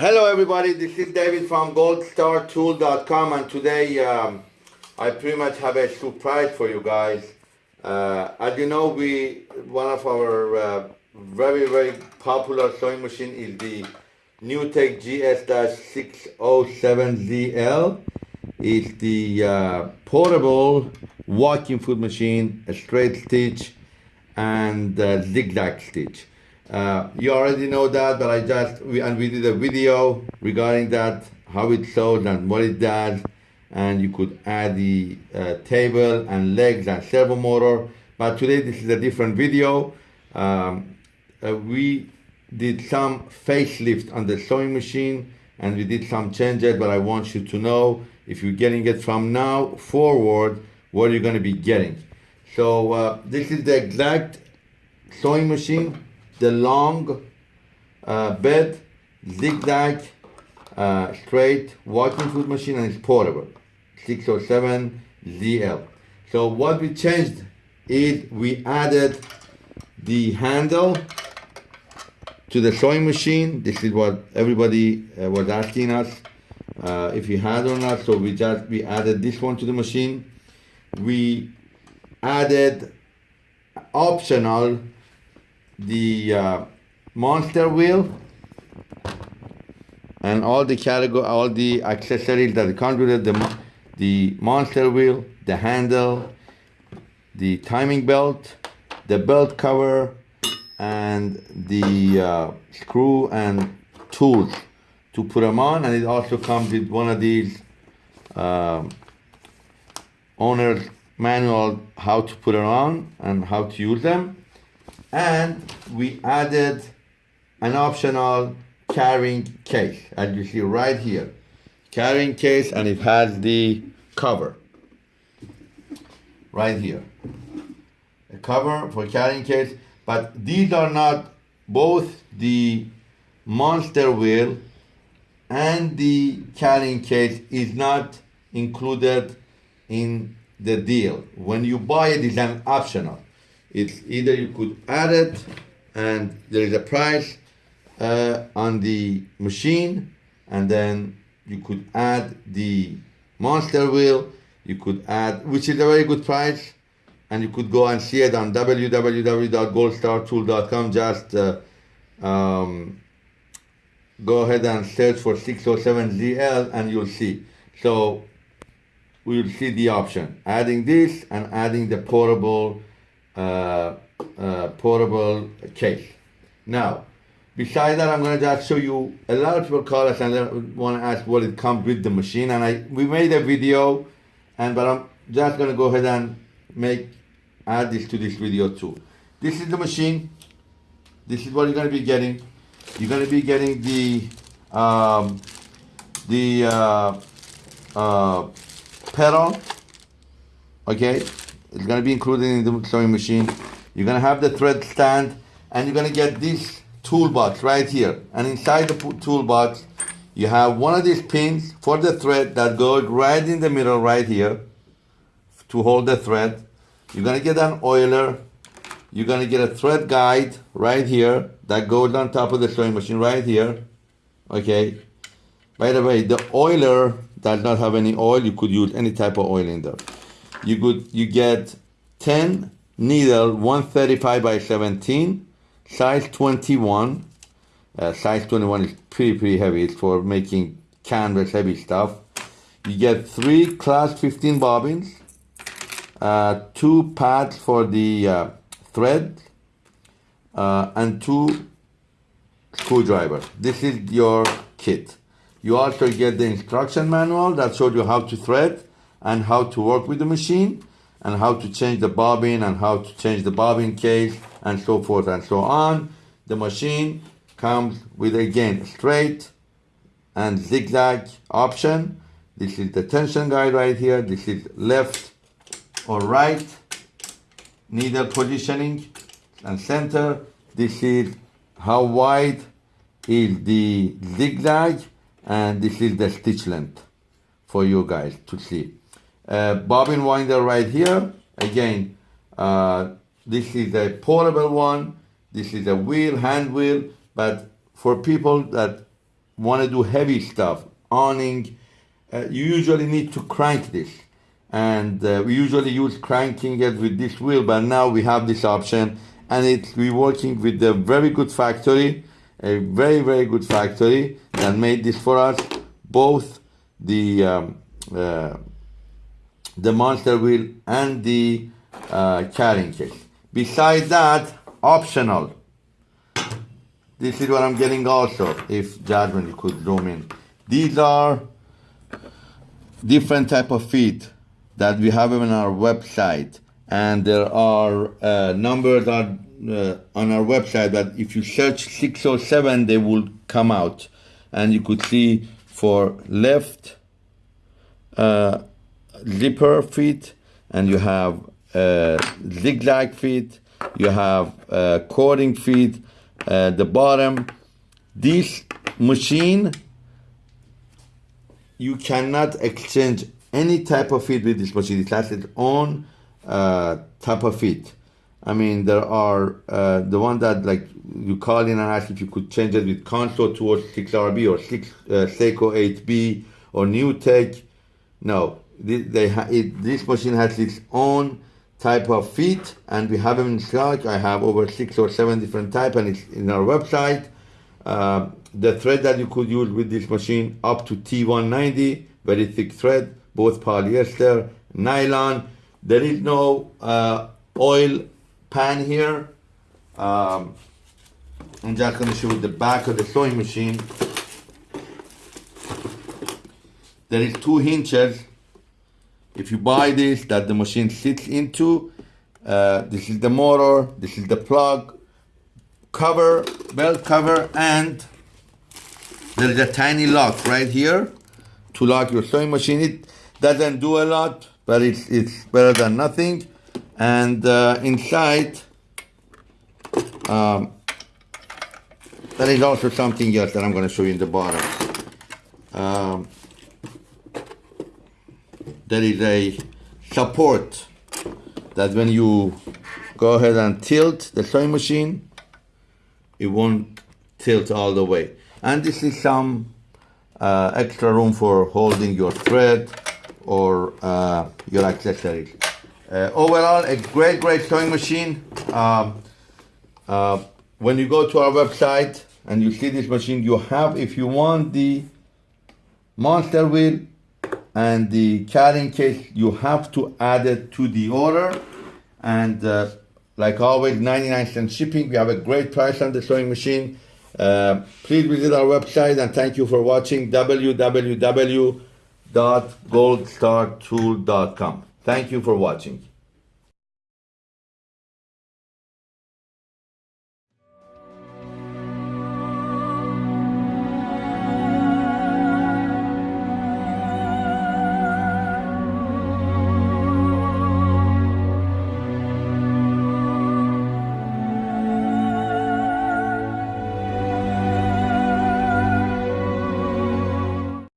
Hello everybody, this is David from goldstartool.com and today um, I pretty much have a surprise for you guys. Uh, as you know, we one of our uh, very very popular sewing machine is the NewTek GS-607ZL. It's the uh, portable walking foot machine, a straight stitch and zigzag stitch. Uh, you already know that, but I just, we, and we did a video regarding that, how it sews and what it does. And you could add the uh, table and legs and servo motor. But today this is a different video. Um, uh, we did some facelift on the sewing machine and we did some changes, but I want you to know if you're getting it from now forward, what you're gonna be getting. So uh, this is the exact sewing machine the long uh, bed, zigzag, uh, straight walking foot machine and it's portable. 607 ZL. So what we changed is we added the handle to the sewing machine. This is what everybody uh, was asking us uh, if you had or not. So we just we added this one to the machine. We added optional the uh, monster wheel and all the category, all the accessories that come with it, the, the monster wheel, the handle, the timing belt, the belt cover, and the uh, screw and tools to put them on. And it also comes with one of these um, owner's manual how to put it on and how to use them and we added an optional carrying case. As you see right here carrying case and it has the cover. Right here. A cover for carrying case but these are not both the monster wheel and the carrying case is not included in the deal. When you buy it is an optional it's either you could add it and there is a price uh, on the machine and then you could add the monster wheel you could add which is a very good price and you could go and see it on www.goldstartool.com just uh, um, go ahead and search for 607ZL and you'll see. So we'll see the option. Adding this and adding the portable uh, uh, portable case. Now, besides that, I'm going to just show you, a lot of people call us and want to ask what it comes with the machine. And I we made a video, and but I'm just going to go ahead and make, add this to this video too. This is the machine. This is what you're going to be getting. You're going to be getting the, um, the uh, uh, pedal, okay? It's going to be included in the sewing machine. You're going to have the thread stand and you're going to get this toolbox right here. And inside the toolbox, you have one of these pins for the thread that goes right in the middle right here to hold the thread. You're going to get an oiler. You're going to get a thread guide right here that goes on top of the sewing machine right here. Okay. By the way, the oiler does not have any oil. You could use any type of oil in there you could you get 10 needle 135 by 17 size 21 uh, size 21 is pretty pretty heavy it's for making canvas heavy stuff. You get three class 15 bobbins uh, two pads for the uh, thread uh, and two screwdrivers this is your kit. You also get the instruction manual that shows you how to thread and how to work with the machine and how to change the bobbin and how to change the bobbin case and so forth and so on. The machine comes with again straight and zigzag option. This is the tension guide right here. This is left or right needle positioning and center. This is how wide is the zigzag and this is the stitch length for you guys to see. Uh, bobbin winder right here. Again, uh, this is a portable one. This is a wheel, hand wheel, but for people that want to do heavy stuff, awning, uh, you usually need to crank this. And uh, we usually use cranking it with this wheel, but now we have this option and it's we working with a very good factory, a very, very good factory that made this for us, both the um, uh, the monster wheel and the uh, carrying case. Besides that, optional. This is what I'm getting also, if Jasmine could zoom in. These are different type of feet that we have on our website. And there are uh, numbers on, uh, on our website that if you search 607, they will come out. And you could see for left uh, zipper feet, and you have uh, zigzag feet, you have uh, cording feet, uh, the bottom. This machine, you cannot exchange any type of feet with this machine. It has its own uh, type of feet. I mean, there are uh, the one that like you call in and ask if you could change it with Consew towards 6RB or 6 uh, Seiko 8B or. No, they, they ha- it, this machine has its own type of feet and we have them in stock. I have over six or seven different type and it's in our website. Uh, the thread that you could use with this machine up to T190, very thick thread, both polyester, nylon. There is no uh, oil pan here. Um, I'm just going to show you the back of the sewing machine. There is two hinges if you buy this that the machine sits into uh, this is the motor this is the plug cover belt cover and there is a tiny lock right here to lock your sewing machine. It doesn't do a lot but it's it's better than nothing. And uh, inside um, there is also something else that I'm going to show you in the bottom. Um, there is a support that when you go ahead and tilt the sewing machine, it won't tilt all the way. And this is some uh, extra room for holding your thread or uh, your accessories. Uh, overall, a great, great sewing machine. Um, uh, when you go to our website and you see this machine, you have, if you want the monster wheel, and the carrying case you have to add it to the order. And uh, like always 99 cent shipping. We have a great price on the sewing machine. Uh, please visit our website and thank you for watching www.goldstartool.com thank you for watching